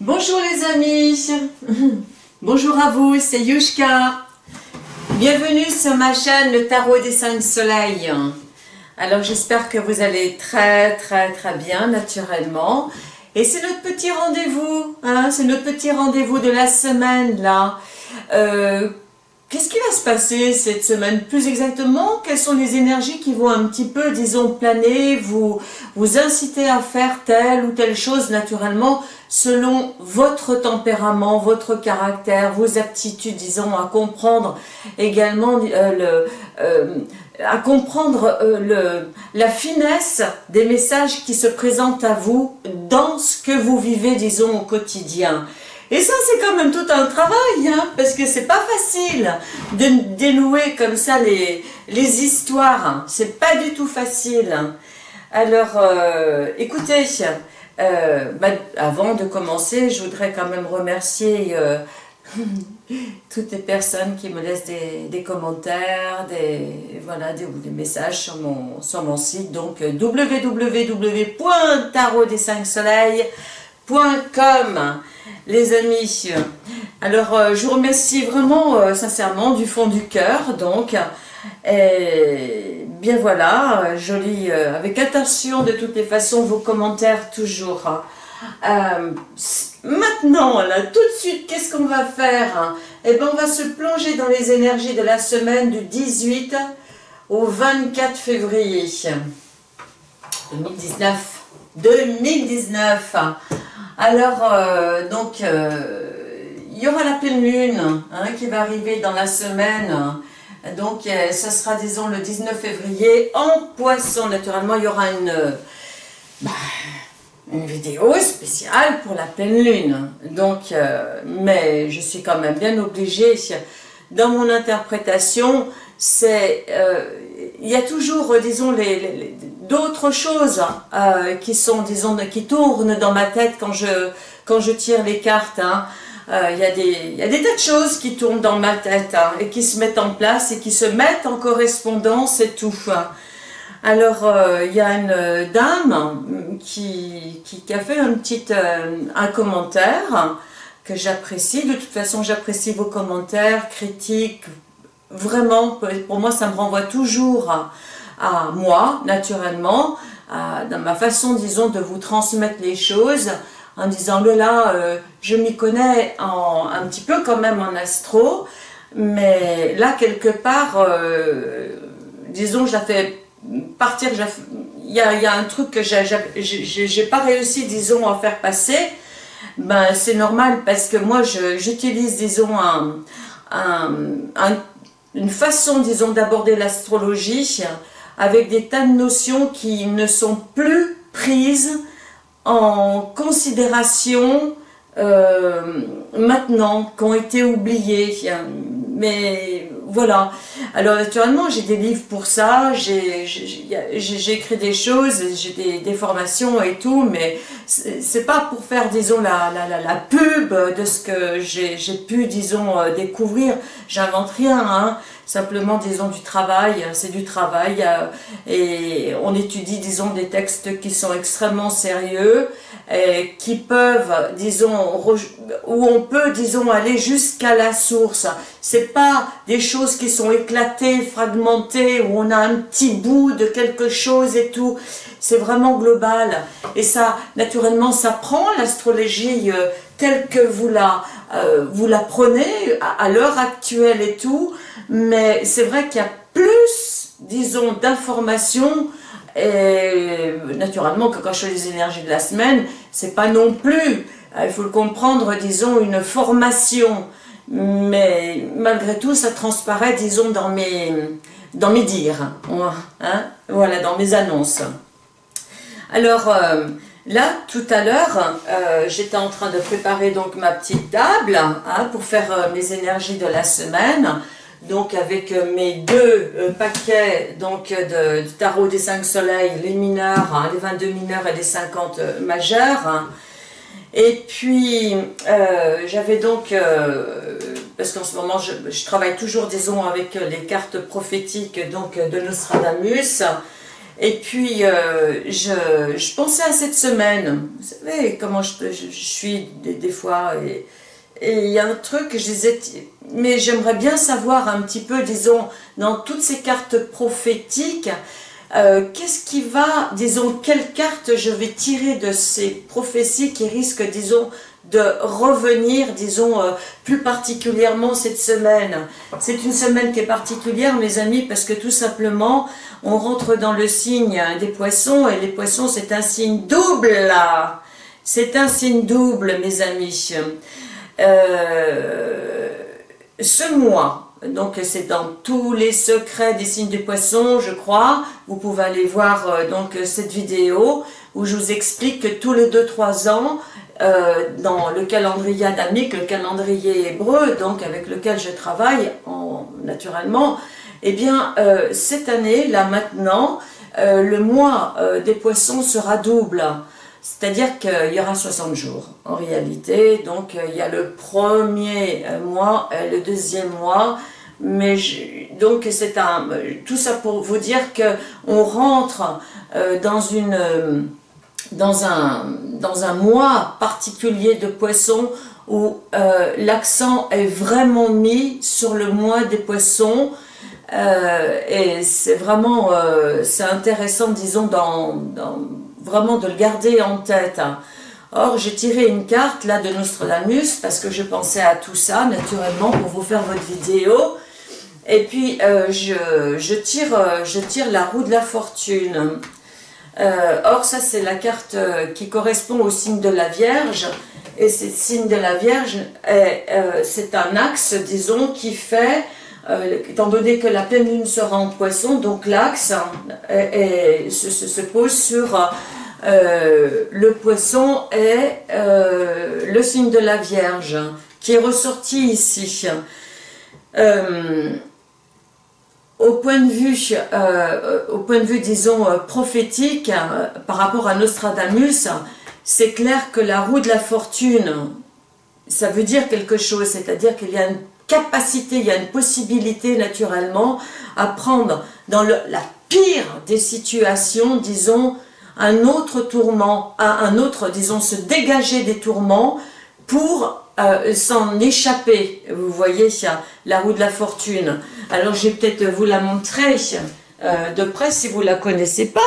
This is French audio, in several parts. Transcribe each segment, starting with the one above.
Bonjour les amis, bonjour à vous, c'est Yushka. Bienvenue sur ma chaîne Le Tarot des Cinq Soleils. Alors j'espère que vous allez très très très bien naturellement. Et c'est notre petit rendez-vous, hein, c'est notre petit rendez-vous de la semaine là. Euh, Qu'est-ce qui va se passer cette semaine Plus exactement, quelles sont les énergies qui vont un petit peu, disons, planer, vous, vous inciter à faire telle ou telle chose naturellement selon votre tempérament, votre caractère, vos aptitudes, disons, à comprendre également euh, le... Euh, à comprendre euh, le, la finesse des messages qui se présentent à vous dans ce que vous vivez, disons, au quotidien. Et ça, c'est quand même tout un travail, hein, parce que c'est pas facile de dénouer comme ça les, les histoires. C'est pas du tout facile. Alors, euh, écoutez, euh, bah, avant de commencer, je voudrais quand même remercier euh, toutes les personnes qui me laissent des, des commentaires, des, voilà, des, messages sur mon, sur mon site, donc www.tarot-des-5-soleils.com les amis. Alors, euh, je vous remercie vraiment euh, sincèrement du fond du cœur, donc. Et bien voilà, je lis euh, avec attention de toutes les façons vos commentaires toujours. maintenant, là, tout de suite, qu'est-ce qu'on va faire? Eh bien, on va se plonger dans les énergies de la semaine du 18 au 24 février 2019. 2019 alors, euh, donc, euh, il y aura la pleine lune hein, qui va arriver dans la semaine. Donc, euh, ce sera, disons, le 19 février en poisson. Naturellement, il y aura une, bah, une vidéo spéciale pour la pleine lune. Donc, mais je suis quand même bien obligée, dans mon interprétation, c'est il y a toujours, disons, les, d'autres choses euh, qui sont, disons, qui tournent dans ma tête quand je, quand je tire les cartes. Hein. Euh, il, y a des, il y a des tas de choses qui tournent dans ma tête hein, et qui se mettent en place et qui se mettent en correspondance et tout. Alors, euh, il y a une dame qui, qui, a fait un petit un commentaire que j'apprécie. De toute façon, j'apprécie vos commentaires, critiques, vraiment, pour moi, ça me renvoie toujours à, moi, naturellement, dans ma façon, disons, de vous transmettre les choses, en disant, là, euh, je m'y connais en, un petit peu quand même en astro, mais là, quelque part, euh, disons, je la fais partir, il y a, un truc que j'ai pas réussi, disons, à faire passer, ben c'est normal parce que moi, j'utilise, disons, un une façon, disons, d'aborder l'astrologie avec des tas de notions qui ne sont plus prises en considération euh, maintenant, qui ont été oubliées. Mais voilà. Alors naturellement, j'ai des livres pour ça, j'ai écrit des choses, j'ai des, formations et tout, mais c'est pas pour faire, disons, la, la, la, pub de ce que j'ai pu, disons, euh, découvrir. J'invente rien, hein simplement, disons, du travail, c'est du travail, euh, et on étudie, disons, des textes qui sont extrêmement sérieux, et qui peuvent, disons, où on peut, disons, aller jusqu'à la source. C'est pas des choses qui sont éclatées, fragmentées, où on a un petit bout de quelque chose et tout. C'est vraiment global. Et ça, naturellement, ça prend l'astrologie euh, telle que vous la, euh, vous la prenez à l'heure actuelle et tout, mais c'est vrai qu'il y a plus, disons, d'informations, et naturellement que quand je fais les énergies de la semaine, c'est pas non plus, euh, il faut le comprendre, disons, une formation, mais malgré tout, ça transparaît, disons, dans mes, dans mes dires, hein, voilà, dans mes annonces. Alors, euh, là, tout à l'heure, euh, j'étais en train de préparer donc ma petite table hein, pour faire mes énergies de la semaine donc avec euh, mes deux euh, paquets donc de, tarot des 5 soleils, les mineurs, hein, les 22 mineurs et les 50 euh, majeurs. Et puis, j'avais donc, parce qu'en ce moment, je, travaille toujours, disons, avec les cartes prophétiques donc de Nostradamus. Et puis, euh, je, pensais à cette semaine. Vous savez comment je, suis des, fois. Et, et il y a un truc, je disais, mais j'aimerais bien savoir un petit peu, disons, dans toutes ces cartes prophétiques, euh, qu'est-ce qui va, disons, quelle carte je vais tirer de ces prophéties qui risquent, disons, de revenir, disons, euh, plus particulièrement cette semaine. C'est une semaine qui est particulière, mes amis, parce que tout simplement, on rentre dans le signe des poissons, et les poissons, c'est un signe double, là C'est un signe double, mes amis. Euh, ce mois, donc c'est dans tous les secrets des signes du poisson, je crois, vous pouvez aller voir euh, donc cette vidéo où je vous explique que tous les 2-3 ans, euh, dans le calendrier adamique, le calendrier hébreu, donc avec lequel je travaille en, naturellement, eh bien cette année, là maintenant, le mois des poissons sera double. C'est-à-dire qu'il y aura 60 jours en réalité. Donc euh, il y a le premier euh, mois, le deuxième mois. Mais donc c'est un tout ça pour vous dire que on rentre euh, dans une dans un dans un mois particulier de poissons où l'accent est vraiment mis sur le mois des poissons. et c'est vraiment c'est intéressant disons dans, vraiment de le garder en tête. Hein. Or, j'ai tiré une carte là de Nostradamus parce que je pensais à tout ça, naturellement, pour vous faire votre vidéo. Et puis, euh, je, tire, euh, je tire la roue de la fortune. Euh, or, ça, c'est la carte qui correspond au signe de la Vierge. Et ce signe de la Vierge, c'est un axe, disons, qui fait, étant donné que la pleine lune sera en poisson, donc l'axe se, se, pose sur euh, le poisson euh, le signe de la Vierge, qui est ressorti ici. Euh, au point de vue, au point de vue disons prophétique, par rapport à Nostradamus, c'est clair que la roue de la fortune, ça veut dire quelque chose, c'est-à-dire qu'il y a une capacité, il y a une possibilité naturellement à prendre dans la pire des situations, disons, un autre tourment, un autre, disons, se dégager des tourments pour euh, s'en échapper. Vous voyez, la roue de la fortune. Alors, je vais peut-être vous la montrer euh, de près si vous la connaissez pas.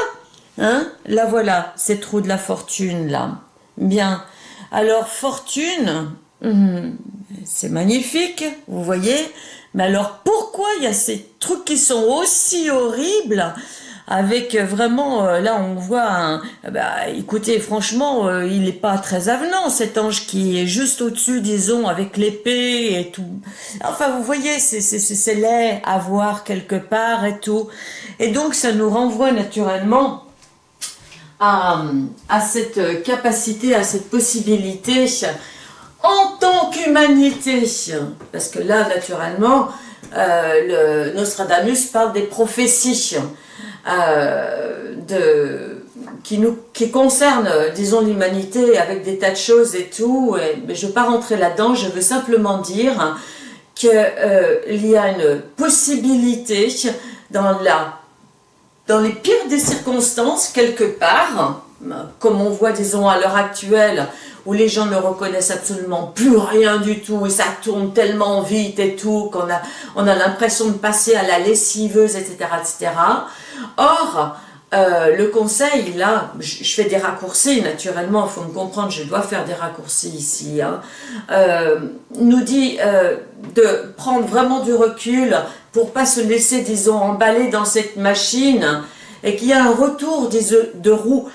Hein la voilà, cette roue de la fortune, là. Bien. Alors, fortune, hum, c'est magnifique, vous voyez. Mais alors, pourquoi il y a ces trucs qui sont aussi horribles avec euh, vraiment, euh, là on voit, un, bah, écoutez, franchement, euh, il n'est pas très avenant cet ange qui est juste au-dessus, disons, avec l'épée et tout. Enfin, vous voyez, c'est laid à voir quelque part et tout. Et donc, ça nous renvoie naturellement à, à cette capacité, à cette possibilité en tant qu'humanité. Parce que là, naturellement, le Nostradamus parle des prophéties. Euh, qui, nous, qui concerne, disons, l'humanité avec des tas de choses et tout. mais je ne vais pas rentrer là-dedans, je veux simplement dire qu'il euh, y a une possibilité dans les pires des circonstances, quelque part, comme on voit, disons, à l'heure actuelle, où les gens ne reconnaissent absolument plus rien du tout, et ça tourne tellement vite et tout, qu'on a, on a l'impression de passer à la lessiveuse, etc., etc., Or, euh, le conseil, là, je, fais des raccourcis, naturellement, il faut me comprendre, je dois faire des raccourcis ici, hein, euh, nous dit euh, de prendre vraiment du recul pour pas se laisser, disons, emballer dans cette machine et qu'il y a un retour des, de roue.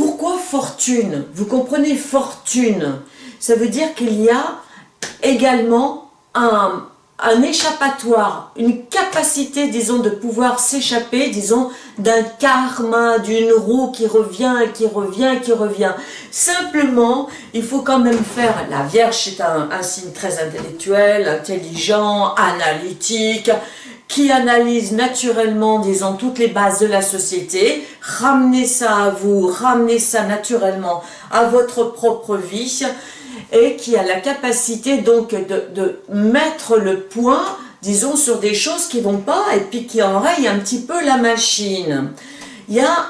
Pourquoi fortune? Vous comprenez fortune Ça veut dire qu'il y a également un, échappatoire, une capacité, disons, de pouvoir s'échapper, disons, d'un karma, d'une roue qui revient, qui revient, qui revient. Simplement, il faut quand même faire, la Vierge c'est un signe très intellectuel, intelligent, analytique, qui analyse naturellement, disons, toutes les bases de la société, ramenez ça à vous, ramenez ça naturellement à votre propre vie, et qui a la capacité donc de, mettre le point, disons, sur des choses qui vont pas et puis qui enrayent un petit peu la machine. il y a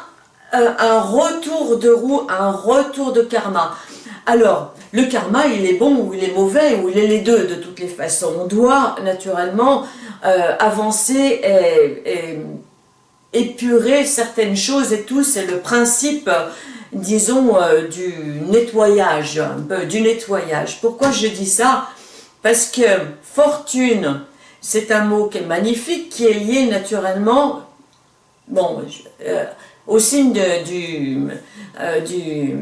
euh, un retour de roue, un retour de karma. Alors, le karma, il est bon ou il est mauvais, ou il est les deux de toutes les façons. On doit naturellement euh, avancer et, épurer certaines choses et tout, c'est le principe, disons, euh, du nettoyage, du nettoyage. Pourquoi je dis ça? Parce que fortune, c'est un mot qui est magnifique, qui est lié naturellement, bon, euh, au signe du, du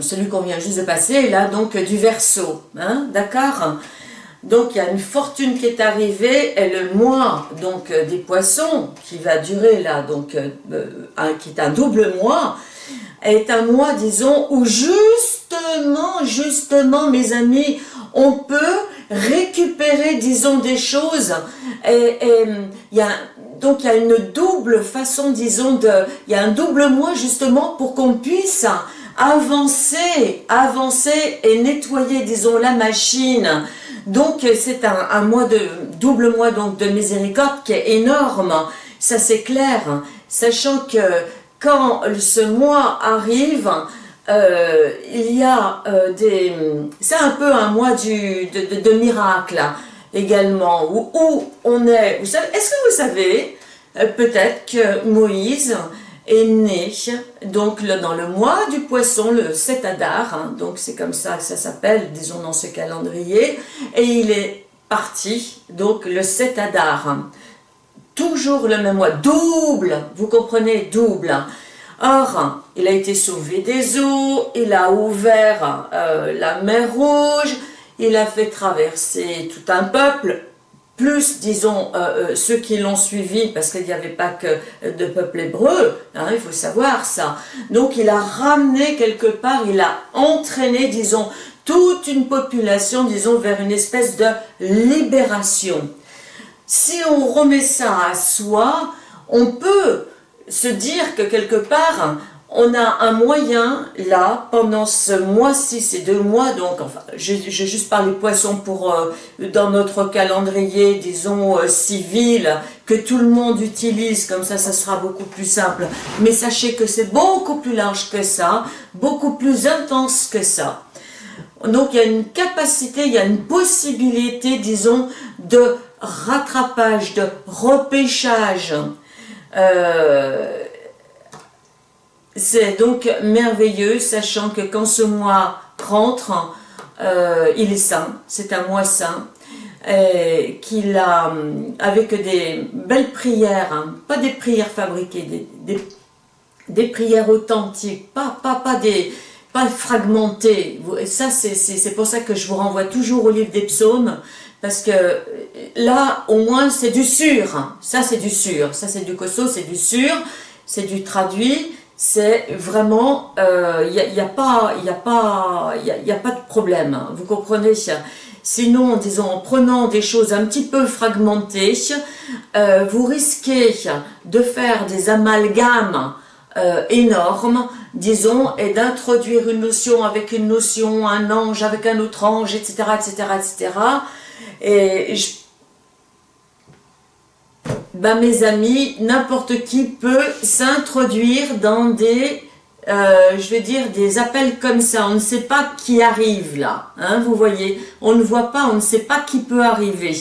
celui qu'on vient juste de passer, là, donc du verso, hein, d'accord donc il y a une fortune qui est arrivée et le mois donc euh, des poissons qui va durer là donc euh, euh, qui est un double mois est un mois disons où justement justement mes amis on peut récupérer disons des choses. Et il y a donc il y a une double façon disons de il y a un double mois justement pour qu'on puisse avancer avancer et nettoyer disons la machine. Donc c'est un, mois de double mois donc de miséricorde qui est énorme, ça c'est clair, sachant que quand ce mois arrive, euh, il y a euh, des... C'est un peu un mois de, miracle également, où, où, on est... Est-ce que vous savez, euh, peut-être que Moïse est né donc dans le mois du poisson, le 7 Adar, hein, donc c'est comme ça que ça s'appelle, disons dans ce calendrier, et il est parti donc le 7 Adar, toujours le même mois, double, vous comprenez, double. Or, il a été sauvé des eaux, il a ouvert euh, la mer Rouge, il a fait traverser tout un peuple, plus, disons, euh, euh, ceux qui l'ont suivi, parce qu'il n'y avait pas que de peuple hébreu, hein, il faut savoir ça. Donc il a ramené quelque part, il a entraîné, disons, toute une population, disons, vers une espèce de libération. Si on remet ça à soi, on peut se dire que quelque part, on a un moyen, là, pendant ce mois-ci, ces deux mois, donc, enfin, j'ai juste parlé poisson pour, euh, dans notre calendrier, disons, euh, civil, que tout le monde utilise, comme ça, ça sera beaucoup plus simple. Mais sachez que c'est beaucoup plus large que ça, beaucoup plus intense que ça. Donc, il y a une capacité, il y a une possibilité, disons, de rattrapage, de repêchage, euh, c'est donc merveilleux, sachant que quand ce mois rentre, euh, il est saint, c'est un mois saint, qu'il a, avec des belles prières, hein, pas des prières fabriquées, des, prières authentiques, pas, pas, pas, des, pas fragmentées. Ça, c'est pour ça que je vous renvoie toujours au livre des psaumes, parce que là, au moins, c'est du sûr. Ça, c'est du sûr. Ça, c'est du costaud, c'est du sûr. C'est du traduit c'est vraiment, il euh, n'y a, y a, pas, y a, pas, y a, pas de problème, hein. vous comprenez? Sinon, disons, en prenant des choses un petit peu fragmentées, euh, vous risquez de faire des amalgames euh, énormes, disons, et d'introduire une notion avec une notion, un ange avec un autre ange, etc., etc., etc. Et je ben, mes amis, n'importe qui peut s'introduire dans des, euh, je vais dire, des appels comme ça. On ne sait pas qui arrive là, hein, vous voyez. On ne voit pas, on ne sait pas qui peut arriver.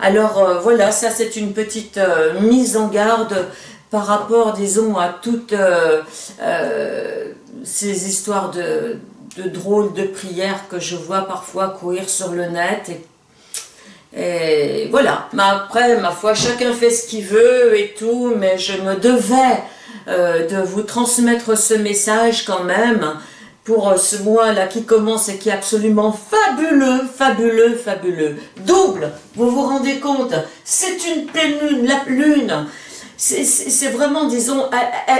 Alors euh, voilà, ça c'est une petite euh, mise en garde par rapport, disons, à toutes ces histoires de, drôles de prières que je vois parfois courir sur le net et et voilà, mais après, ma foi, chacun fait ce qu'il veut et tout, mais je me devais euh, de vous transmettre ce message quand même pour euh, ce mois-là qui commence et qui est absolument fabuleux, fabuleux, fabuleux. Double, vous vous rendez compte? C'est une pleine lune, la lune, c'est vraiment, disons,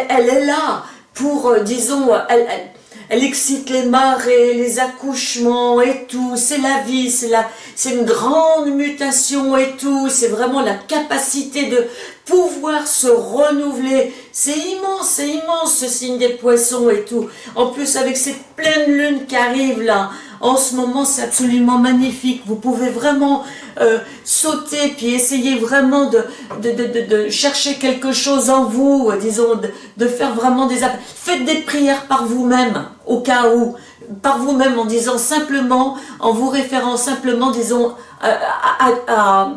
elle, est là pour, euh, disons, elle, elle excite les marées, les accouchements et tout, c'est la vie, c'est la, c'est une grande mutation et tout, c'est vraiment la capacité de pouvoir se renouveler, c'est immense, c'est immense ce signe des poissons et tout, en plus avec cette pleine lune qui arrive là, en ce moment c'est absolument magnifique, vous pouvez vraiment euh, sauter, puis essayez vraiment de, de, chercher quelque chose en vous, disons, de, faire vraiment des appels. Faites des prières par vous-même, au cas où, par vous-même, en disant simplement, en vous référant simplement, disons, à,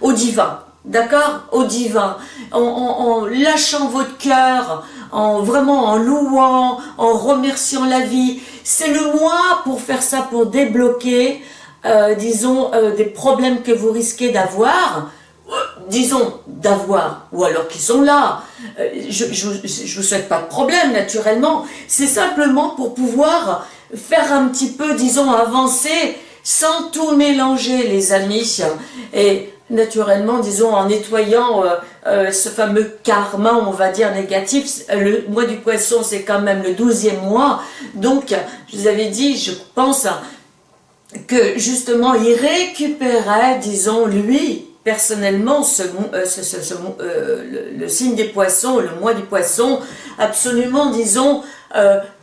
au divin. D'accord? Au divin. En, lâchant votre cœur, en vraiment en louant, en remerciant la vie. C'est le moi pour faire ça, pour débloquer, euh, disons, euh, des problèmes que vous risquez d'avoir, euh, disons, d'avoir, ou alors qui sont là. je ne vous souhaite pas de problème, naturellement. C'est simplement pour pouvoir faire un petit peu, disons, avancer sans tout mélanger, les amis. Et naturellement, disons, en nettoyant euh, euh, ce fameux karma, on va dire, négatif. Le mois du poisson, c'est quand même le douzième mois. Donc, je vous avais dit, je pense que justement, il récupérait, disons, lui, personnellement, ce, euh, le, le, signe des poissons, le mois du poisson, absolument, disons,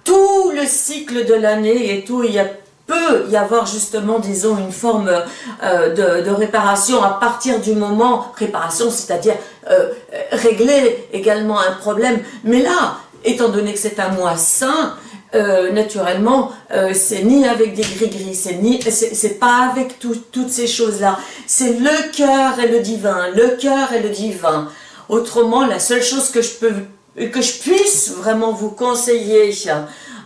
tout le cycle de l'année et tout, il y a peut y avoir justement, disons, une forme euh, de, réparation à partir du moment, réparation, c'est-à-dire euh, régler également un problème. Mais là, étant donné que c'est un mois sain, euh, naturellement, c'est ni avec des gris-gris, c'est ni, c'est pas avec toutes ces choses-là. C'est le cœur et le divin, le cœur et le divin. Autrement, la seule chose que je peux, que je puisse vraiment vous conseiller,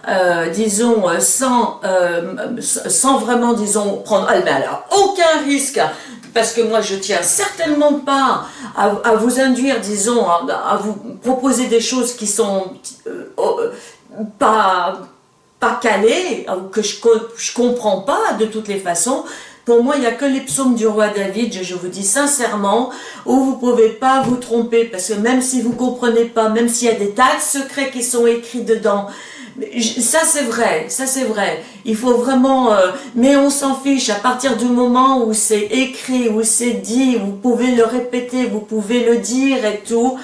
euh, disons, euh, sans, euh, sans vraiment, disons, prendre, ah, mais alors, aucun risque, parce que moi je tiens certainement pas à, vous induire, disons, à, vous proposer des choses qui sont oh, pas, pas calées, que je, je comprends pas de toutes les façons, pour moi, il n'y a que les psaumes du roi David, je, vous dis sincèrement, où vous ne pouvez pas vous tromper, parce que même si vous ne comprenez pas, même s'il y a des tas de secrets qui sont écrits dedans, ça c'est vrai, ça c'est vrai. Il faut vraiment, euh, mais on s'en fiche à partir du moment où c'est écrit, où c'est dit, vous pouvez le répéter, vous pouvez le dire et tout.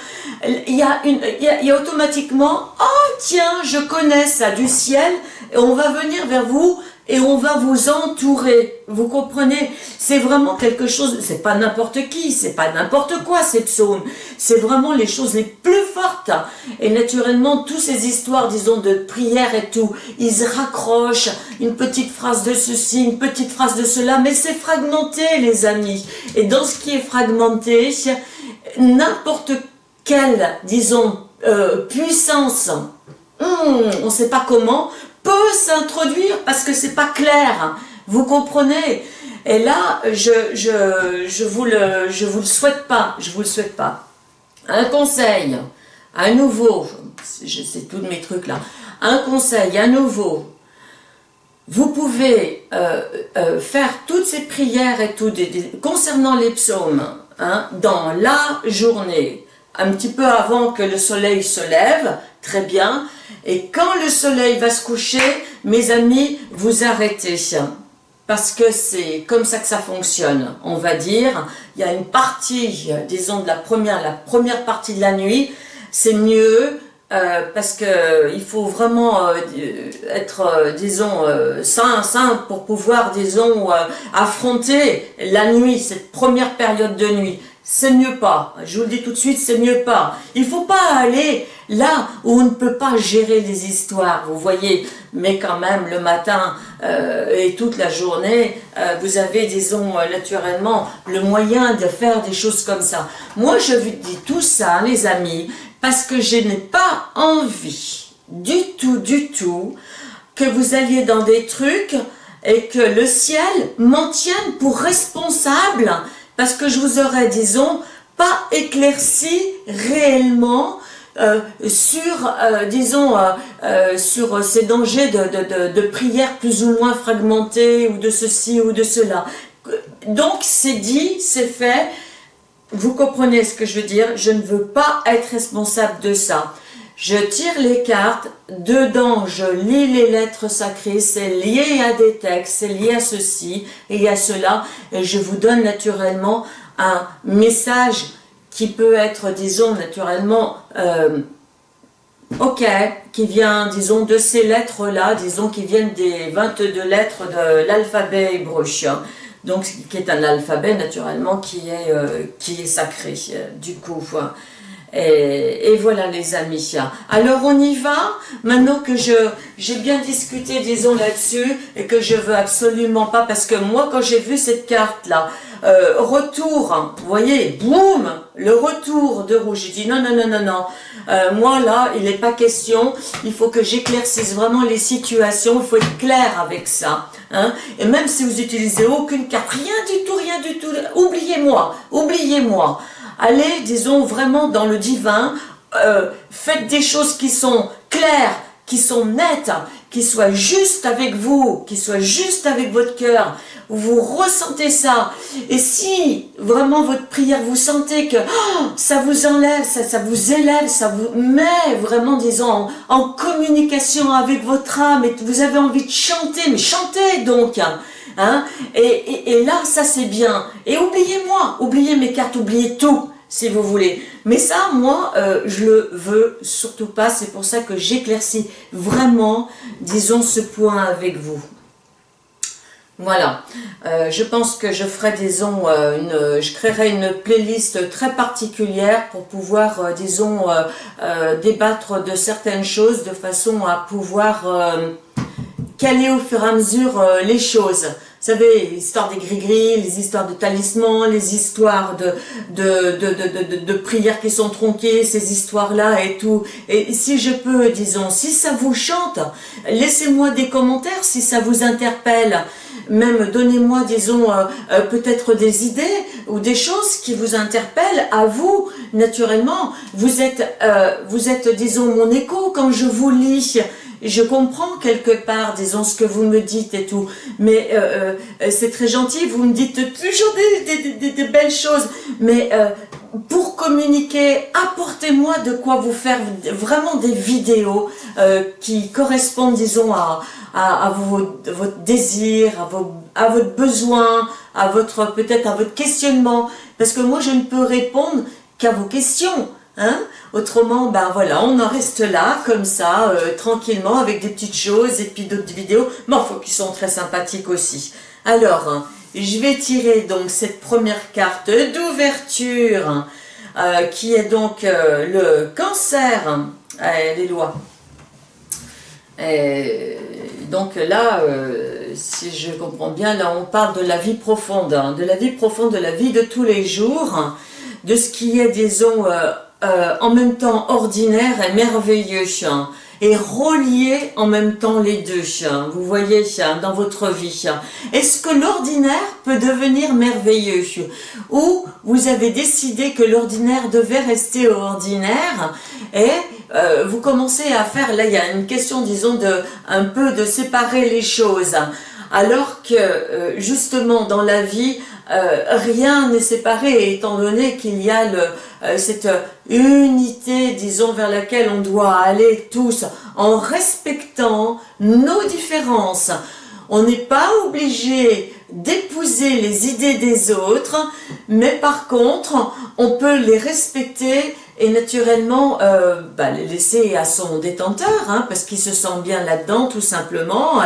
Il y a, une, il y a automatiquement, oh tiens, je connais ça du ciel, on va venir vers vous et on va vous entourer. Vous comprenez? C'est vraiment quelque chose, c'est pas n'importe qui, c'est pas n'importe quoi ces psaumes. C'est vraiment les choses les plus fortes. Et naturellement, toutes ces histoires, disons, de prière et tout, ils raccrochent, une petite phrase de ceci, une petite phrase de cela, mais c'est fragmenté, les amis. Et dans ce qui est fragmenté, n'importe quelle, disons, euh, puissance, hmm, on ne sait pas comment, peut s'introduire parce que c'est pas clair. Vous comprenez? Et là, je, je, je, vous le, je vous le souhaite pas. Je vous le souhaite pas. Un conseil, à nouveau, sais tous mes trucs là. Un conseil, à nouveau. Vous pouvez euh, euh, faire toutes ces prières et tout, concernant les psaumes, hein, dans la journée, un petit peu avant que le soleil se lève, très bien, et quand le soleil va se coucher, mes amis, vous arrêtez. Parce que c'est comme ça que ça fonctionne, on va dire. Il y a une partie, disons, de la première, la première partie de la nuit, c'est mieux euh, parce que il faut vraiment euh, être, euh, disons, sain, sain pour pouvoir, disons, affronter la nuit, cette première période de nuit c'est mieux pas. Je vous le dis tout de suite, c'est mieux pas. Il faut pas aller là où on ne peut pas gérer les histoires, vous voyez. Mais quand même, le matin euh, et toute la journée, euh, vous avez, disons, euh, naturellement, le moyen de faire des choses comme ça. Moi, je vous dis tout ça, les amis, parce que je n'ai pas envie du tout, du tout, que vous alliez dans des trucs et que le ciel m'en tienne pour responsable parce que je vous aurais, disons, pas éclairci réellement euh, sur, euh, disons, euh, sur ces dangers de, de, de, prière plus ou moins fragmentées ou de ceci ou de cela. Donc, c'est dit, c'est fait, vous comprenez ce que je veux dire, je ne veux pas être responsable de ça. Je tire les cartes, dedans je lis les lettres sacrées, c'est lié à des textes, c'est lié à ceci et à cela, et je vous donne naturellement un message qui peut être, disons, naturellement, euh, ok, qui vient, disons, de ces lettres-là, disons, qui viennent des 22 lettres de l'alphabet hébreu. donc qui est un alphabet naturellement qui est, qui est sacré, du coup. Et, voilà les amis. Alors on y va, maintenant que je j'ai bien discuté disons là-dessus et que je veux absolument pas, parce que moi quand j'ai vu cette carte là, euh, retour, vous voyez, boum, le retour de rouge, j'ai dit non, non, non, non, non, euh, moi là, il n'est pas question, il faut que j'éclaircisse vraiment les situations, il faut être clair avec ça. Hein. Et même si vous utilisez aucune carte, rien du tout, rien du tout, oubliez-moi, oubliez-moi allez, disons, vraiment dans le divin, euh, faites des choses qui sont claires, qui sont nettes, qui soient justes avec vous, qui soient justes avec votre cœur, vous ressentez ça, et si vraiment votre prière, vous sentez que oh, ça vous enlève, ça, ça, vous élève, ça vous met vraiment, disons, en, communication avec votre âme, et vous avez envie de chanter, mais chantez donc, hein, et, là, ça c'est bien, et oubliez-moi, oubliez mes cartes, oubliez tout, si vous voulez. Mais ça, moi, euh, je le veux surtout pas. C'est pour ça que j'éclaircis vraiment, disons, ce point avec vous. Voilà, euh, je pense que je ferai, disons, euh, je créerai une playlist très particulière pour pouvoir, disons, débattre de certaines choses de façon à pouvoir caler au fur et à mesure les choses. Vous savez, l'histoire des gris-gris, les histoires de talismans, les histoires de, de, de, de, de prières qui sont tronquées, ces histoires-là et tout. Et si je peux, disons, si ça vous chante, laissez-moi des commentaires si ça vous interpelle. Même donnez-moi, disons, euh, euh, peut-être des idées ou des choses qui vous interpellent à vous, naturellement. Vous êtes, euh, vous êtes, disons, mon écho quand je vous lis je comprends quelque part, disons, ce que vous me dites et tout, mais euh, euh, c'est très gentil, vous me dites toujours des, belles choses, mais euh, pour communiquer, apportez-moi de quoi vous faire vraiment des vidéos qui correspondent, disons, à, à, votre désir, à, vos, à votre besoin, à votre peut-être à votre questionnement, parce que moi je ne peux répondre qu'à vos questions, Hein? Autrement, ben voilà, on en reste là, comme ça, euh, tranquillement, avec des petites choses et puis d'autres vidéos, mais enfin, qui sont très sympathiques aussi. Alors, je vais tirer donc cette première carte d'ouverture, euh, qui est donc euh, le cancer, les lois. Donc là, si je comprends bien, là on parle de la vie profonde, hein, de la vie profonde, de la vie de tous les jours, de ce qui est, disons, en même temps ordinaire et merveilleux, et relier en même temps les deux, vous voyez, dans votre vie. Est-ce que l'ordinaire peut devenir merveilleux Ou vous avez décidé que l'ordinaire devait rester ordinaire et euh, vous commencez à faire, là il y a une question disons de un peu de séparer les choses. Alors que euh, justement dans la vie euh, rien n'est séparé étant donné qu'il y a le, euh, cette unité, disons, vers laquelle on doit aller tous en respectant nos différences. On n'est pas obligé d'épouser les idées des autres, mais par contre, on peut les respecter et naturellement euh, bah, les laisser à son détenteur, hein, parce qu'il se sent bien là-dedans tout simplement,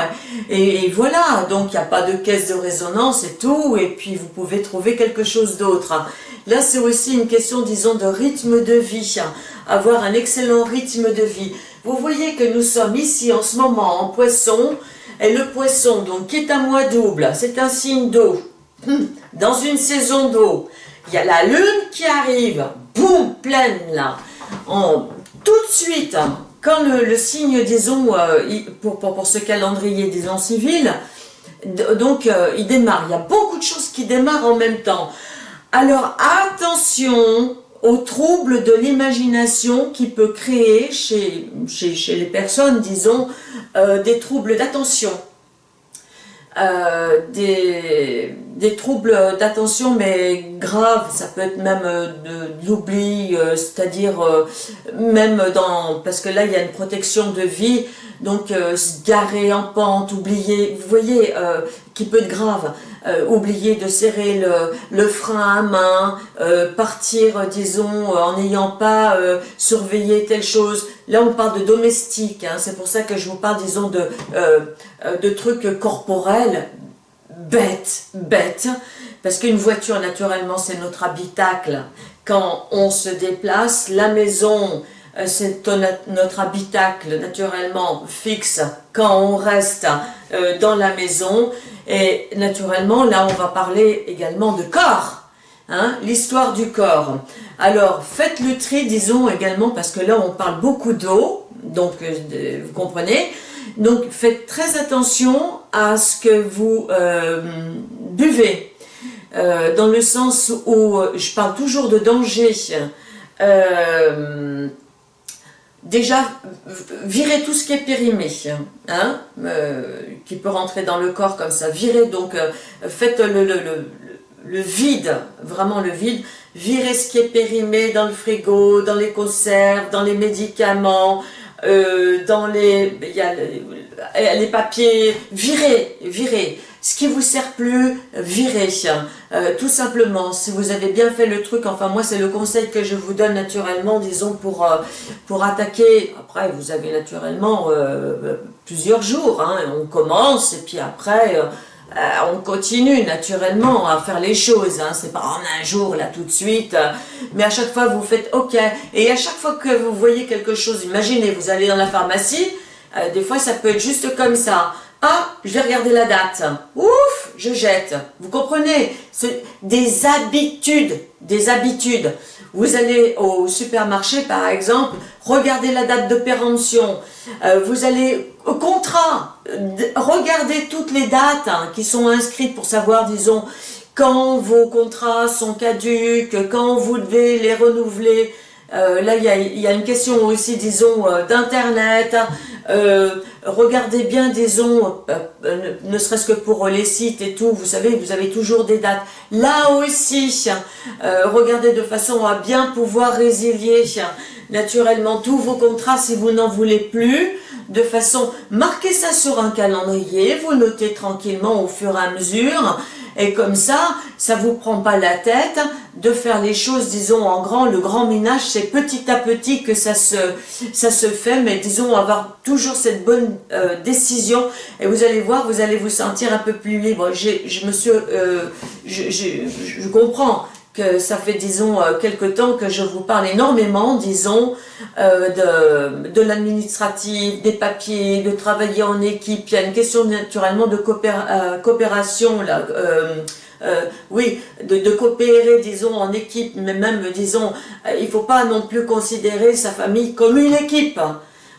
et, voilà, donc il n'y a pas de caisse de résonance et tout, et puis vous pouvez trouver quelque chose d'autre. Là c'est aussi une question disons de rythme de vie, avoir un excellent rythme de vie. Vous voyez que nous sommes ici en ce moment en poisson, et le poisson donc qui est un mois double, c'est un signe d'eau, dans une saison d'eau, il y a la lune qui arrive, boum, pleine là. tout de suite, quand le, signe, disons, euh, pour, pour, ce calendrier, disons, civil, donc euh, il démarre. Il y a beaucoup de choses qui démarrent en même temps. Alors attention aux troubles de l'imagination qui peut créer chez, chez, les personnes, disons, euh, des troubles d'attention. Euh, des, troubles d'attention mais graves, ça peut être même euh, de, l'oubli, euh, c'est-à-dire même dans, parce que là il y a une protection de vie, donc se garer en pente, oublier, vous voyez, qui peut être grave, oublier de serrer le, le, frein à main, partir disons en n'ayant pas surveillé telle chose, là on parle de domestique, hein, c'est pour ça que je vous parle disons de, de trucs corporels, bête, bête, parce qu'une voiture, naturellement, c'est notre habitacle. Quand on se déplace, la maison, euh, c'est notre habitacle, naturellement, fixe quand on reste euh, dans la maison. Et naturellement, là, on va parler également de corps. Hein, l'histoire du corps. Alors, faites le tri, disons également, parce que là, on parle beaucoup d'eau, donc euh, vous comprenez. Donc, faites très attention à ce que vous euh, buvez, euh, dans le sens où je parle toujours de danger. Déjà, virez tout ce qui est périmé, hein, qui peut rentrer dans le corps comme ça. Virez, donc, faites le, le, le vide, vraiment le vide, virez ce qui est périmé dans le frigo, dans les conserves, dans les médicaments, euh, dans les, y a les papiers, virez, virez. Ce qui vous sert plus, virez. Euh, tout simplement, si vous avez bien fait le truc, enfin moi c'est le conseil que je vous donne naturellement, disons pour, euh, pour attaquer, après vous avez naturellement plusieurs jours, hein, on commence et puis après euh, on continue naturellement à faire les choses, hein. c'est pas en un jour là tout de suite, mais à chaque fois vous faites ok, et à chaque fois que vous voyez quelque chose, imaginez vous allez dans la pharmacie, euh, des fois ça peut être juste comme ça, ah je vais regarder la date, ouf je jette, vous comprenez, c'est des habitudes, des habitudes, vous allez au supermarché par exemple, regardez la date de péremption, vous allez au contrat, regardez toutes les dates hein, qui sont inscrites pour savoir, disons, quand vos contrats sont caduques, quand vous devez les renouveler. Euh, là, il y, a, une question aussi, disons, euh, d'Internet. Euh, regardez bien, disons, ne, serait-ce que pour les sites et tout, vous savez, vous avez toujours des dates. Là aussi, regardez de façon à bien pouvoir résilier naturellement tous vos contrats si vous n'en voulez plus de façon, marquez ça sur un calendrier, vous notez tranquillement au fur et à mesure, et comme ça, ça vous prend pas la tête de faire les choses, disons, en grand. Le grand ménage, c'est petit à petit que ça se, ça se fait, mais disons, avoir toujours cette bonne euh, décision. Et vous allez voir, vous allez vous sentir un peu plus libre. Je me suis, euh, je, je, je comprends que ça fait, disons, euh, quelque temps que je vous parle énormément, disons, euh, de, de l'administratif, des papiers, de travailler en équipe. Il y a une question naturellement de euh, coopération, là, oui, de, de, coopérer, disons, en équipe, mais même, disons, il ne faut pas non plus considérer sa famille comme une équipe.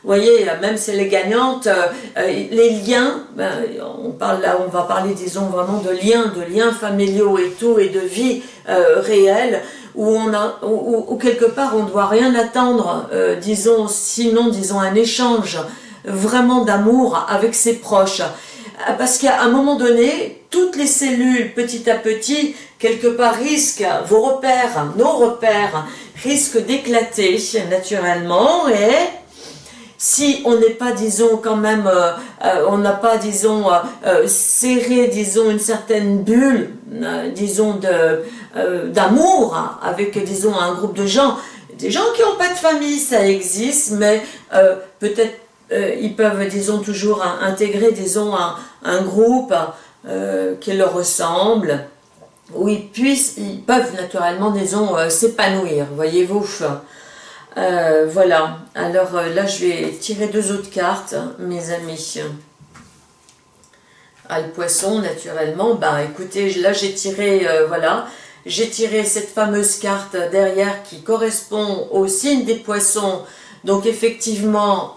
Vous voyez, même si elle est gagnante, euh, euh, les liens, ben, on, parle là, on va parler, disons, vraiment de liens, de liens familiaux et tout, et de vie euh, réelle, où, on a, où, quelque part on ne doit rien attendre, disons, sinon, disons, un échange vraiment d'amour avec ses proches. Parce qu'à un moment donné, toutes les cellules, petit à petit, quelque part risquent, vos repères, nos repères, risquent d'éclater naturellement et si on n'est pas, disons, quand même, euh, euh, on n'a pas, disons, euh, serré, disons, une certaine bulle, disons, d'amour avec, disons, un groupe de gens, des gens qui n'ont pas de famille, ça existe, mais peut-être ils peuvent, disons, toujours intégrer, disons, un, un groupe qui leur ressemble, où ils puissent, ils peuvent naturellement, disons, s'épanouir, voyez-vous. Euh, voilà, alors euh, là je vais tirer deux autres cartes, mes amis. Ah, le poisson, naturellement, bah écoutez, là j'ai tiré, euh, voilà, j'ai tiré cette fameuse carte derrière qui correspond au signe des poissons. Donc effectivement,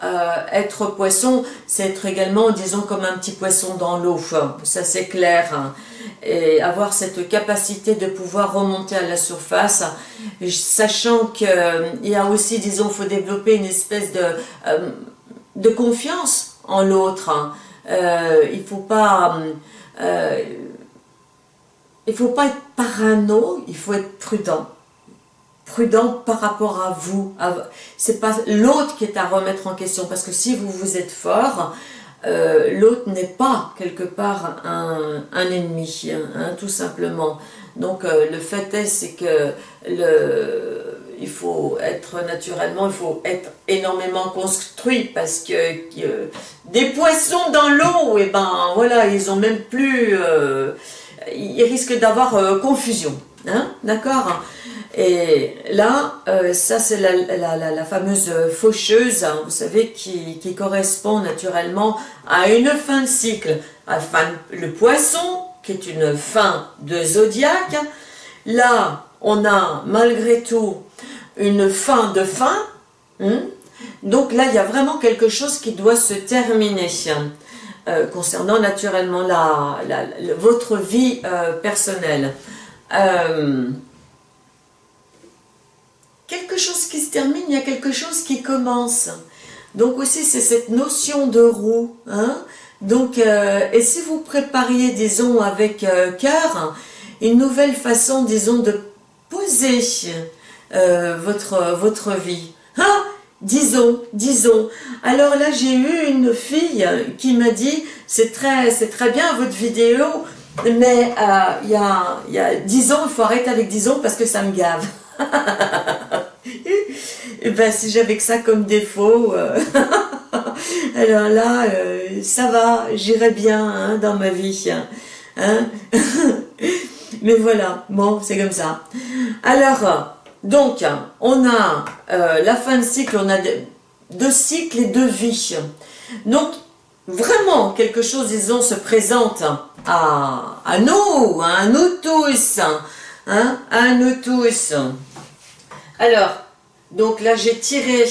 être poisson, c'est être également, disons, comme un petit poisson dans l'eau, ça c'est clair. Et avoir cette capacité de pouvoir remonter à la surface, sachant qu'il euh, y a aussi, disons, il faut développer une espèce de, euh, de confiance en l'autre. Hein. Euh, il ne faut pas... faut pas être parano, il faut être prudent. Prudent par rapport à vous. C'est pas l'autre qui est à remettre en question, parce que si vous vous êtes fort, euh, l'autre n'est pas quelque part un, ennemi, hein, tout simplement. Donc euh, le fait est, c'est que le, il faut être naturellement, il faut être énormément construit parce que des poissons dans l'eau, et eh ben voilà, ils ont même plus, euh, ils risquent d'avoir euh, confusion, hein, d'accord? Et là, euh, ça c'est la, fameuse faucheuse, hein, vous savez, qui, correspond naturellement à une fin de cycle, le poisson, qui est une fin de zodiaque, là, on a malgré tout une fin de fin. Hein. Donc là, il y a vraiment quelque chose qui doit se terminer euh, concernant naturellement la, votre vie euh, personnelle. Euh, quelque chose qui se termine, il y a quelque chose qui commence. Donc aussi, c'est cette notion de roue. Hein. Et si vous prépariez, disons, avec cœur, une nouvelle façon, disons, de poser votre, vie. Ah Disons, disons. Alors là, j'ai eu une fille qui m'a dit, c'est très, très bien votre vidéo, mais euh, il y, a, y a 10 ans, il faut arrêter avec 10 ans parce que ça me gave. Et ben, si j'avais que ça comme défaut, euh, alors là, ça va, j'irai bien hein, dans ma vie. Hein? Mais voilà, bon, c'est comme ça. Alors, donc, on a euh, la fin de cycle, on a deux cycles et deux vies. Donc, vraiment, quelque chose, disons, se présente à, nous, à nous tous, hein, à nous tous. Alors, donc là, j'ai tiré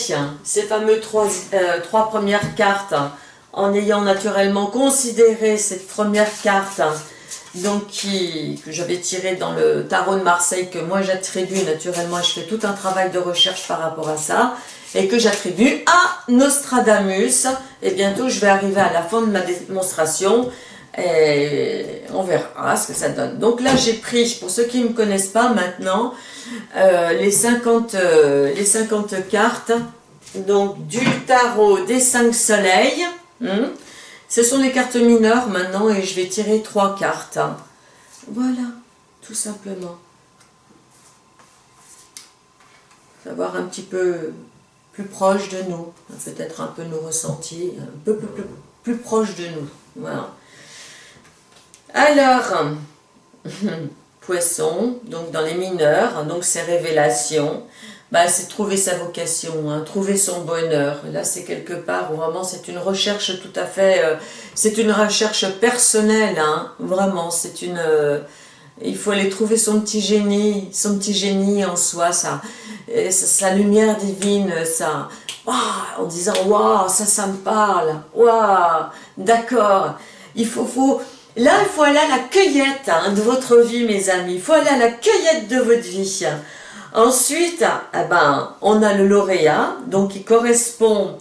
ces fameux euh, trois premières cartes en ayant naturellement considéré cette première carte donc qui, que j'avais tiré dans le tarot de Marseille, que moi j'attribue naturellement, je fais tout un travail de recherche par rapport à ça, et que j'attribue à Nostradamus, et bientôt je vais arriver à la fin de ma démonstration, et on verra ce que ça donne. Donc là j'ai pris, pour ceux qui ne me connaissent pas maintenant, euh, les, 50, euh, les 50 cartes, donc du tarot des 5 soleils, hein, ce sont les cartes mineures maintenant et je vais tirer trois cartes. Voilà, tout simplement. Savoir un petit peu plus proche de nous, peut-être un peu nos ressentis, un peu plus, proche de nous. Voilà. Alors, poisson, donc dans les mineurs, donc c'est révélation bah, c'est trouver sa vocation, hein, trouver son bonheur. Là, c'est quelque part où vraiment c'est une recherche tout à fait, euh, c'est une recherche personnelle, hein, vraiment. C'est une, euh, il faut aller trouver son petit génie, son petit génie en soi, ça, sa lumière divine, ça, en disant waouh, ça, ça me parle, waouh, d'accord. Il faut, faut, là, il faut aller à la cueillette hein, de votre vie, mes amis. Il faut aller à la cueillette de votre vie. Ensuite, eh ben, on a le lauréat, donc qui correspond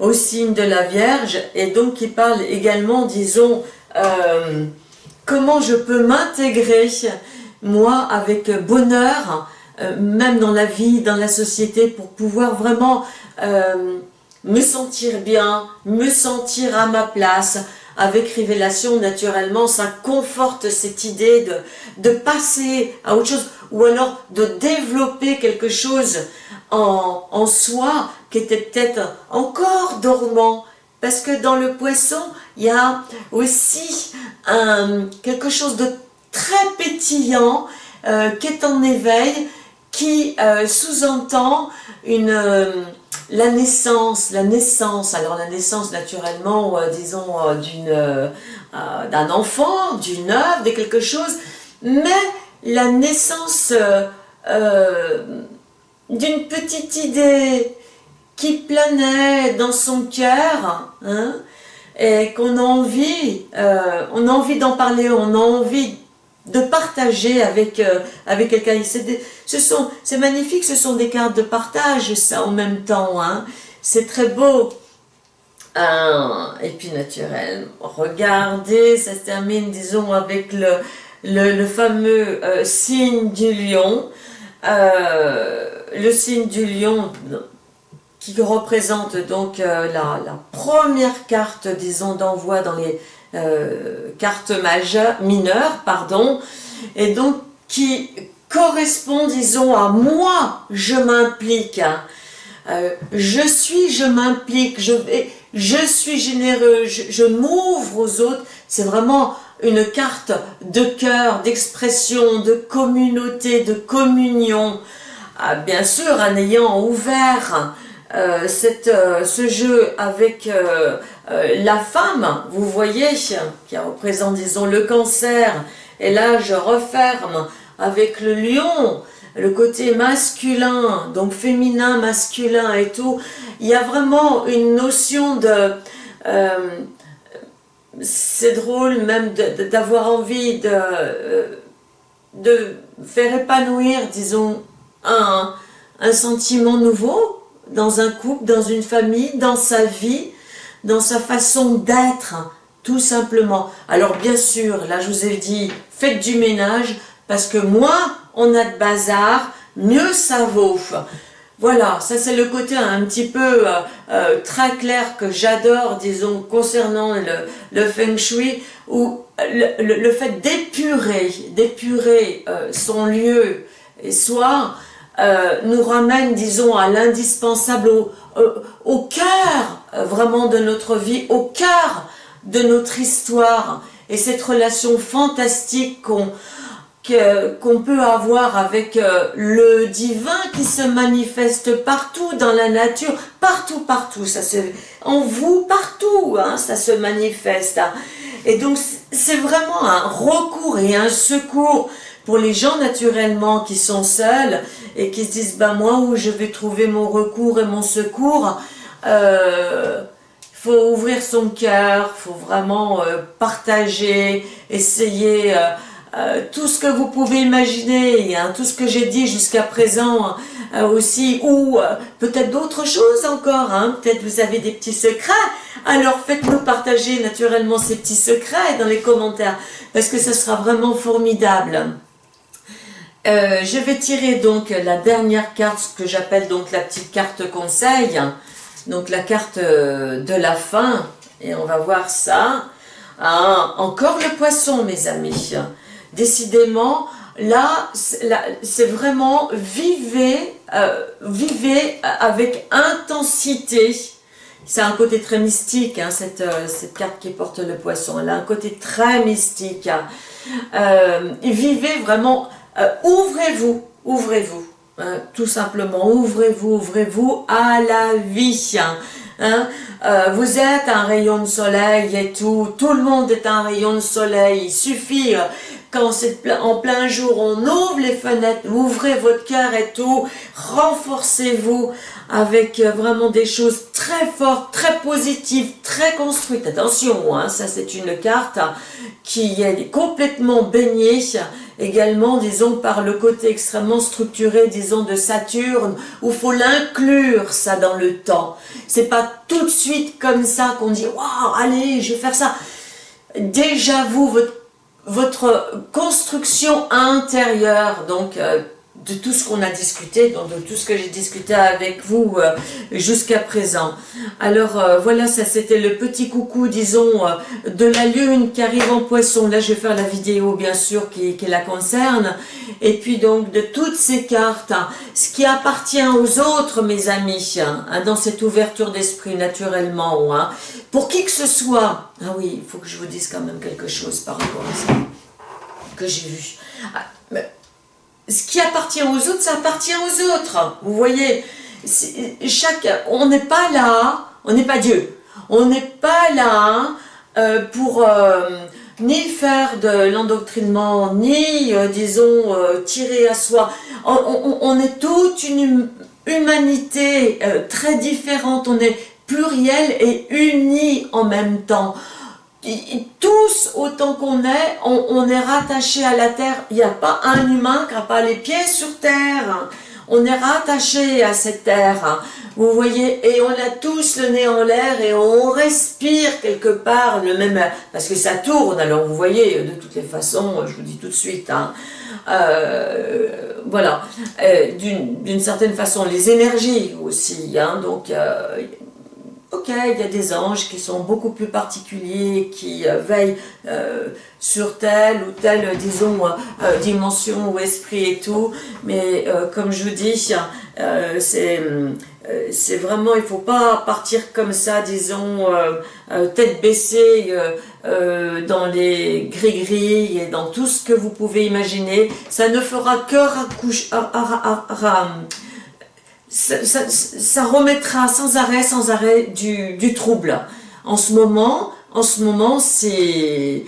au signe de la Vierge, et donc qui parle également, disons, euh, comment je peux m'intégrer, moi, avec bonheur, euh, même dans la vie, dans la société, pour pouvoir vraiment euh, me sentir bien, me sentir à ma place, avec Révélation, naturellement, ça conforte cette idée de, de passer à autre chose ou alors de développer quelque chose en, soi qui était peut-être encore dormant. Parce que dans le poisson, il y a aussi quelque chose de très pétillant euh, qui est en éveil, qui euh, sous-entend une euh, la naissance, la naissance, alors la naissance naturellement, disons, d'une d'un enfant, d'une œuvre, de quelque chose, mais la naissance euh, euh, d'une petite idée qui planait dans son cœur, hein, et qu'on a envie, euh, on a envie d'en parler, on a envie de partager avec, avec quelqu'un. C'est magnifique, ce sont des cartes de partage, ça, en même temps. Hein. C'est très beau. et puis naturel, regardez, ça se termine, disons, avec le, fameux euh, signe du lion, euh, le signe du lion qui représente donc euh, la, première carte, disons, d'envoi dans les cartes majeures, mineures, pardon, et donc qui correspond, disons, à moi, je m'implique. Hein. Euh, je suis, je m'implique, je, je suis généreux, je, m'ouvre aux autres. C'est vraiment une carte de cœur, d'expression, de communauté, de communion. Ah, bien sûr, en ayant ouvert euh, cette, euh, ce jeu avec la femme, vous voyez, qui représente, disons, le cancer, et là je referme avec le lion, le côté masculin, donc féminin, masculin et tout, il y a vraiment une notion de... Euh, c'est drôle même d'avoir envie de, euh, de faire épanouir, disons, un, un sentiment nouveau dans un couple, dans une famille, dans sa vie, dans sa façon d'être, tout simplement. Alors bien sûr, là je vous ai dit, faites du ménage, parce que moins on a de bazar, mieux ça vaut. Voilà, ça c'est le côté un petit peu euh, euh, très clair que j'adore, disons, concernant le, Feng Shui, où le, fait d'épurer, d'épurer euh, son lieu et soi, nous ramène, disons, à l'indispensable, au, au cœur vraiment de notre vie, au cœur de notre histoire, et cette relation fantastique qu'on qu'on peut avoir avec euh, le divin qui se manifeste partout dans la nature, partout, partout, ça se, en vous, partout, hein, ça se manifeste. Et donc, c'est vraiment un recours et un secours pour les gens naturellement qui sont seuls et qui se disent, ben moi, où je vais trouver mon recours et mon secours euh, faut ouvrir son cœur, faut vraiment euh, partager, essayer... Euh, tout ce que vous pouvez imaginer, tout ce que j'ai dit jusqu'à présent aussi, ou peut-être d'autres choses encore, hein, peut-être vous avez des petits secrets, alors faites-nous partager naturellement ces petits secrets dans les commentaires, parce que ce sera vraiment formidable. Je vais tirer donc la dernière carte, ce que j'appelle donc la petite carte conseil, donc la carte de la fin, et on va voir ça. Ah, encore le poisson mes amis, décidément, là, c'est vraiment vivez, euh, vivez avec intensité. C'est un côté très mystique, hein, cette, euh, carte qui porte le poisson. Elle a un côté très mystique. Euh, vivez vraiment, ouvrez-vous, ouvrez-vous. Hein, tout simplement, ouvrez-vous, ouvrez-vous à la vie. Hein. vous êtes un rayon de soleil et tout, tout le monde est un rayon de soleil, il suffit quand c'est en plein jour, on ouvre les fenêtres, ouvrez votre cœur et tout, renforcez-vous avec euh, vraiment des choses très fortes, très positives, très construites. Attention, hein, ça c'est une carte qui est complètement baignée également, disons, par le côté extrêmement structuré, disons, de Saturne, où il faut l'inclure, ça, dans le temps. C'est pas tout de suite comme ça qu'on dit « Waouh, allez, je vais faire ça ». Déjà, vous, votre votre construction intérieure, donc euh, de tout ce qu'on a discuté, donc de tout ce que j'ai discuté avec vous euh, jusqu'à présent. Alors euh, voilà, ça c'était le petit coucou, disons, de la lune qui arrive en poisson. Là, je vais faire la vidéo, bien sûr, qui, la concerne. Et puis donc, de toutes ces cartes, hein, ce qui appartient aux autres, mes amis, hein, dans cette ouverture d'esprit, naturellement, hein, pour qui que ce soit, ah oui, il faut que je vous dise quand même quelque chose par rapport à ça, que j'ai vu. Ah, ce qui appartient aux autres, ça appartient aux autres. Vous voyez, chaque, on n'est pas là, on n'est pas Dieu. On n'est pas là euh, pour euh, ni faire de l'endoctrinement, ni, euh, disons, tirer à soi. On, est toute une humanité très différente. On est pluriel et unis en même temps. Tous, autant qu'on est, on, est rattaché à la terre. Il n'y a pas un humain qui n'a pas les pieds sur terre. On est rattaché à cette terre. Vous voyez, et on a tous le nez en l'air et on respire quelque part le même. Parce que ça tourne, alors vous voyez, de toutes les façons, je vous dis tout de suite, hein, euh, voilà, euh, d'une certaine façon, les énergies aussi, hein, donc euh, Ok, il y a des anges qui sont beaucoup plus particuliers, qui euh, veillent euh, sur telle ou telle, disons, euh, dimension ou esprit et tout, mais comme je vous dis, c'est vraiment, il faut pas partir comme ça, disons, tête baissée dans les gris-gris et dans tout ce que vous pouvez imaginer. Ça ne fera que raccoucher ça, remettra sans arrêt, sans arrêt du, trouble. En ce moment, en ce moment, c'est,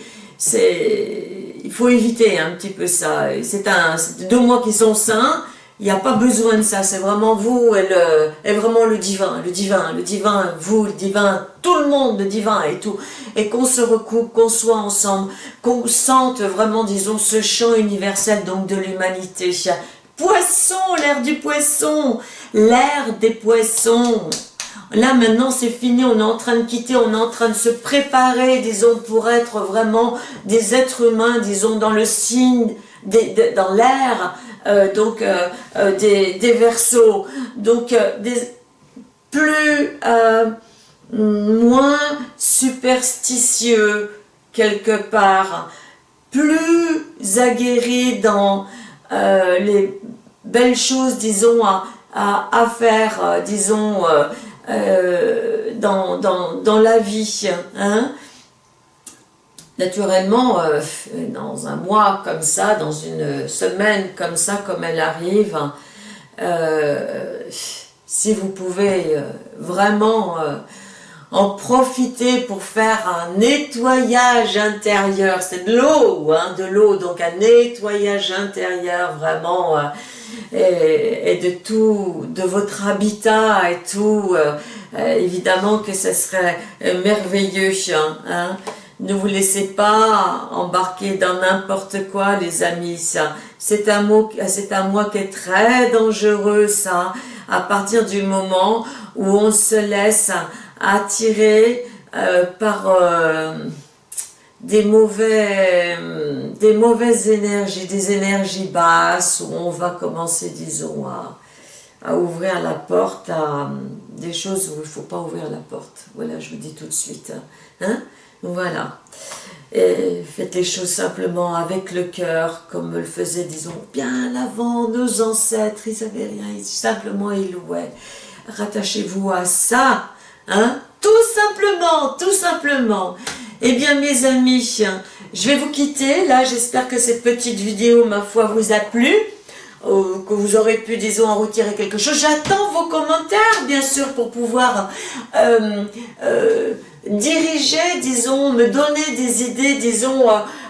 il faut éviter un petit peu ça. C'est un, deux mois qui sont sains. Il n'y a pas besoin de ça. C'est vraiment vous et, le, et vraiment le divin, le divin, le divin, vous, le divin, tout le monde, le divin et tout. Et qu'on se recoupe, qu'on soit ensemble, qu'on sente vraiment, disons, ce chant universel donc de l'humanité. Poisson, l'air du poisson, l'air des poissons. Là maintenant c'est fini, on est en train de quitter, on est en train de se préparer, disons, pour être vraiment des êtres humains, disons, dans le signe, dans l'air, euh, donc euh, euh, des, des versos, donc des, plus, moins superstitieux quelque part, plus aguerris dans les belles choses, disons, à, faire, euh, disons, euh, euh, dans, la vie. Hein. Naturellement, dans un mois comme ça, dans une semaine comme ça, comme elle arrive, si vous pouvez vraiment en profiter pour faire un nettoyage intérieur, c'est de l'eau, hein, de l'eau, donc un nettoyage intérieur vraiment et, de tout, de votre habitat et tout, euh, euh, évidemment que ce serait euh, merveilleux. Hein, hein. Ne vous laissez pas embarquer dans n'importe quoi, les amis. C'est un, mot, un mois qui est très dangereux, ça, à partir du moment où on se laisse attirer par des, mauvais, des mauvaises énergies, des énergies basses, où on va commencer, disons, à, ouvrir la porte à des choses où il ne faut pas ouvrir la porte. Voilà, je vous dis tout de suite. Hein Voilà. Et faites les choses simplement avec le cœur, comme le faisaient, disons, bien avant nos ancêtres, ils n'avaient rien, ils, simplement ils louaient. Rattachez-vous à ça, hein? Tout simplement, tout simplement. Eh bien mes amis, je vais vous quitter. Là, j'espère que cette petite vidéo, ma foi, vous a plu. Euh, que vous aurez pu, disons, en retirer quelque chose. J'attends vos commentaires, bien sûr, pour pouvoir euh, euh, diriger, disons, me donner des idées, disons,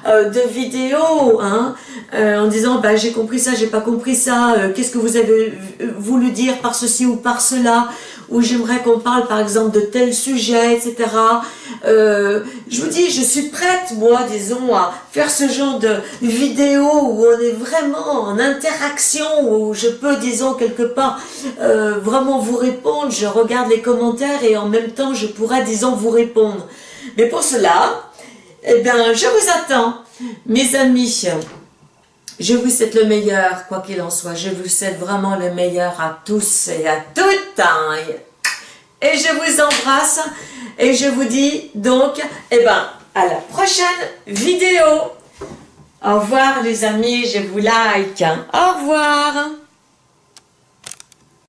de vidéos, hein, en disant, bah, j'ai compris ça, j'ai pas compris ça, qu'est-ce que vous avez voulu dire par ceci ou par cela où j'aimerais qu'on parle par exemple de tel sujet, etc. Euh, je vous dis, je suis prête, moi, disons, à faire ce genre de vidéo où on est vraiment en interaction, où je peux, disons, quelque part, euh, vraiment vous répondre. Je regarde les commentaires et en même temps, je pourrais, disons, vous répondre. Mais pour cela, eh bien, je vous attends, mes amis. Je vous souhaite le meilleur, quoi qu'il en soit. Je vous souhaite vraiment le meilleur à tous et à toutes. Et je vous embrasse. Et je vous dis donc, eh ben, à la prochaine vidéo. Au revoir les amis, je vous like. Au revoir.